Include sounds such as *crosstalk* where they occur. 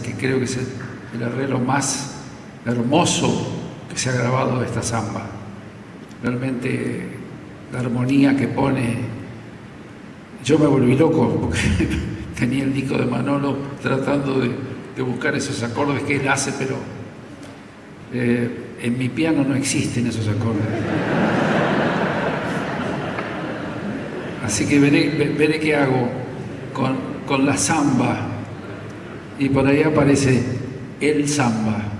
que creo que es el, arreglo más hermoso que se ha grabado de esta samba. Realmente la armonía que pone, yo me volví loco porque *laughs* tenía el disco de Manolo tratando de, de buscar esos acordes que él hace, pero eh, en mi piano no existen esos acordes. Así que veré, veré qué hago con, con la samba y por ahí aparece el samba.